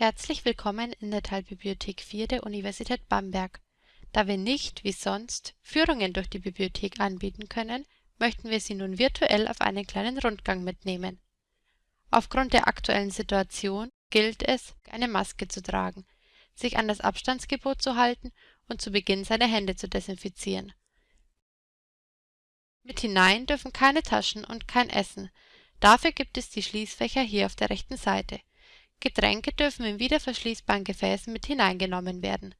Herzlich willkommen in der Teilbibliothek 4 der Universität Bamberg. Da wir nicht, wie sonst, Führungen durch die Bibliothek anbieten können, möchten wir Sie nun virtuell auf einen kleinen Rundgang mitnehmen. Aufgrund der aktuellen Situation gilt es, eine Maske zu tragen, sich an das Abstandsgebot zu halten und zu Beginn seine Hände zu desinfizieren. Mit hinein dürfen keine Taschen und kein Essen. Dafür gibt es die Schließfächer hier auf der rechten Seite. Getränke dürfen in wiederverschließbaren Gefäßen mit hineingenommen werden.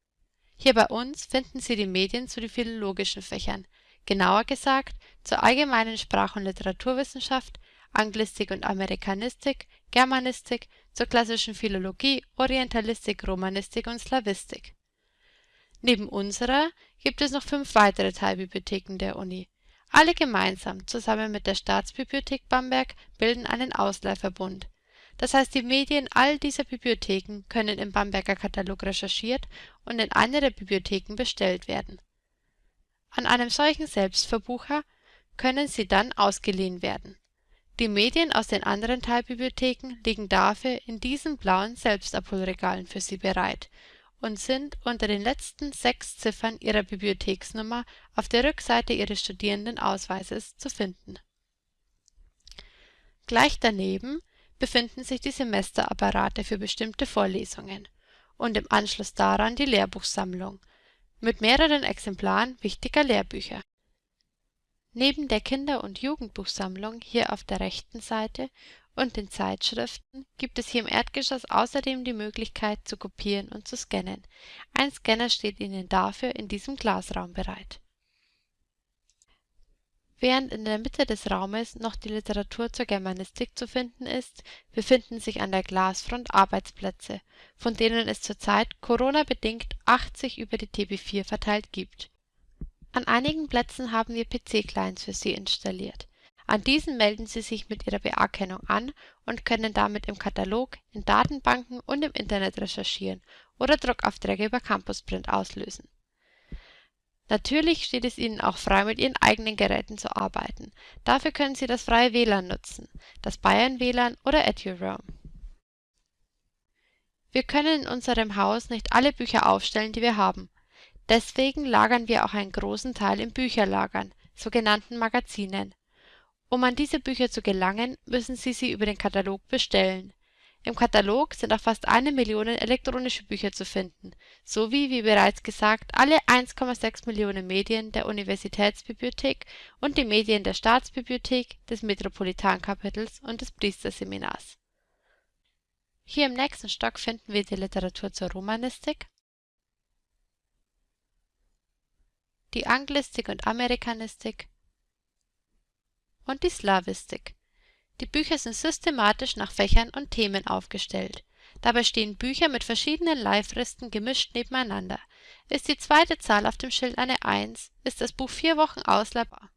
Hier bei uns finden Sie die Medien zu den philologischen Fächern, genauer gesagt zur allgemeinen Sprach- und Literaturwissenschaft, Anglistik und Amerikanistik, Germanistik, zur klassischen Philologie, Orientalistik, Romanistik und Slawistik. Neben unserer gibt es noch fünf weitere Teilbibliotheken der Uni. Alle gemeinsam, zusammen mit der Staatsbibliothek Bamberg, bilden einen Ausleihverbund das heißt, die Medien all dieser Bibliotheken können im Bamberger Katalog recherchiert und in einer der Bibliotheken bestellt werden. An einem solchen Selbstverbucher können sie dann ausgeliehen werden. Die Medien aus den anderen Teilbibliotheken liegen dafür in diesen blauen Selbstabholregalen für Sie bereit und sind unter den letzten sechs Ziffern Ihrer Bibliotheksnummer auf der Rückseite Ihres Studierendenausweises zu finden. Gleich daneben befinden sich die Semesterapparate für bestimmte Vorlesungen und im Anschluss daran die Lehrbuchsammlung mit mehreren Exemplaren wichtiger Lehrbücher. Neben der Kinder und Jugendbuchsammlung hier auf der rechten Seite und den Zeitschriften gibt es hier im Erdgeschoss außerdem die Möglichkeit zu kopieren und zu scannen. Ein Scanner steht Ihnen dafür in diesem Glasraum bereit Während in der Mitte des Raumes noch die Literatur zur Germanistik zu finden ist, befinden sich an der Glasfront Arbeitsplätze, von denen es zurzeit Corona-bedingt 80 über die TB4 verteilt gibt. An einigen Plätzen haben wir PC-Clients für Sie installiert. An diesen melden Sie sich mit Ihrer BA-Kennung an und können damit im Katalog, in Datenbanken und im Internet recherchieren oder Druckaufträge über Campusprint auslösen Natürlich steht es Ihnen auch frei, mit Ihren eigenen Geräten zu arbeiten. Dafür können Sie das freie WLAN nutzen, das Bayern-WLAN oder EduRoam. Wir können in unserem Haus nicht alle Bücher aufstellen, die wir haben. Deswegen lagern wir auch einen großen Teil in Bücherlagern, sogenannten Magazinen. Um an diese Bücher zu gelangen, müssen Sie sie über den Katalog bestellen im Katalog sind auch fast eine Million elektronische Bücher zu finden, sowie, wie bereits gesagt, alle 1,6 Millionen Medien der Universitätsbibliothek und die Medien der Staatsbibliothek, des Metropolitankapitels und des Priesterseminars. Hier im nächsten Stock finden wir die Literatur zur Romanistik, die Anglistik und Amerikanistik. Und die Slawistik die Bücher sind systematisch nach Fächern und Themen aufgestellt. Dabei stehen Bücher mit verschiedenen Leihfristen gemischt nebeneinander. Ist die zweite Zahl auf dem Schild eine 1, ist das Buch vier Wochen ausleihbar.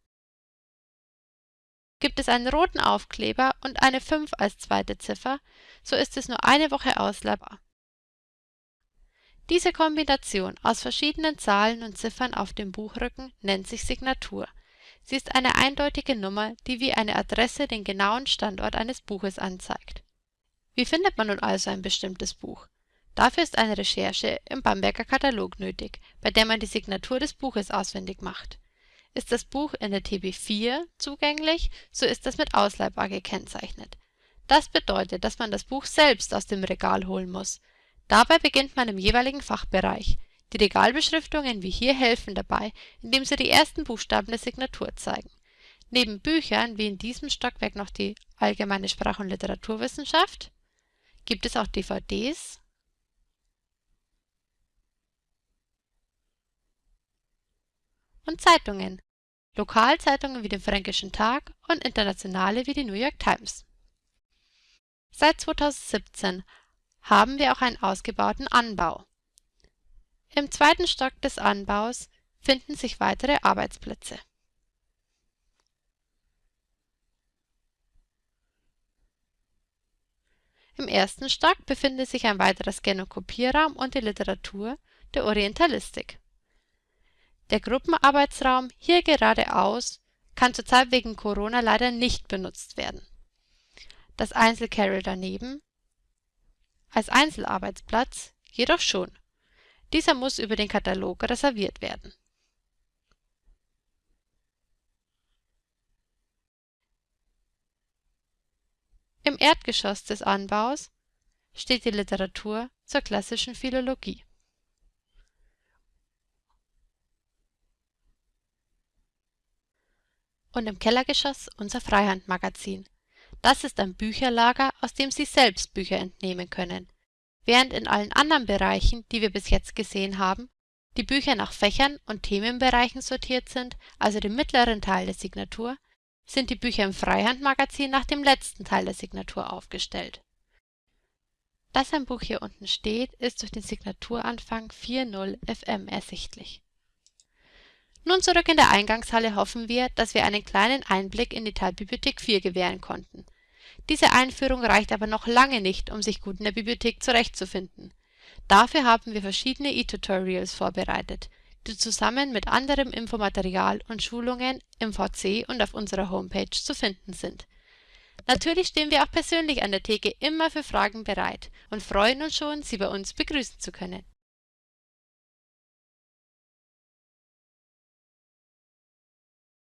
Gibt es einen roten Aufkleber und eine 5 als zweite Ziffer, so ist es nur eine Woche ausleihbar. Diese Kombination aus verschiedenen Zahlen und Ziffern auf dem Buchrücken nennt sich Signatur Sie ist eine eindeutige Nummer, die wie eine Adresse den genauen Standort eines Buches anzeigt. Wie findet man nun also ein bestimmtes Buch? Dafür ist eine Recherche im Bamberger Katalog nötig, bei der man die Signatur des Buches auswendig macht. Ist das Buch in der TB4 zugänglich, so ist es mit ausleihbar gekennzeichnet. Das bedeutet, dass man das Buch selbst aus dem Regal holen muss. Dabei beginnt man im jeweiligen Fachbereich die Regalbeschriftungen wie hier helfen dabei, indem sie die ersten Buchstaben der Signatur zeigen. Neben Büchern wie in diesem Stockwerk noch die Allgemeine Sprach- und Literaturwissenschaft gibt es auch DVDs und Zeitungen, Lokalzeitungen wie den Fränkischen Tag und internationale wie die New York Times. Seit 2017 haben wir auch einen ausgebauten Anbau im zweiten Stock des Anbaus finden sich weitere Arbeitsplätze. Im ersten Stock befindet sich ein weiterer Scan- und die Literatur der Orientalistik. Der Gruppenarbeitsraum hier geradeaus kann zurzeit wegen Corona leider nicht benutzt werden. Das Einzelcarrel daneben als Einzelarbeitsplatz jedoch schon. Dieser muss über den Katalog reserviert werden. Im Erdgeschoss des Anbaus steht die Literatur zur klassischen Philologie. Und im Kellergeschoss unser Freihandmagazin. Das ist ein Bücherlager, aus dem Sie selbst Bücher entnehmen können. Während in allen anderen Bereichen, die wir bis jetzt gesehen haben, die Bücher nach Fächern und Themenbereichen sortiert sind, also dem mittleren Teil der Signatur, sind die Bücher im Freihandmagazin nach dem letzten Teil der Signatur aufgestellt. Dass ein Buch hier unten steht, ist durch den Signaturanfang 4.0 FM ersichtlich. Nun zurück in der Eingangshalle hoffen wir, dass wir einen kleinen Einblick in die Teilbibliothek 4 gewähren konnten. Diese Einführung reicht aber noch lange nicht, um sich gut in der Bibliothek zurechtzufinden. Dafür haben wir verschiedene E-Tutorials vorbereitet, die zusammen mit anderem Infomaterial und Schulungen im VC und auf unserer Homepage zu finden sind. Natürlich stehen wir auch persönlich an der Theke immer für Fragen bereit und freuen uns schon, Sie bei uns begrüßen zu können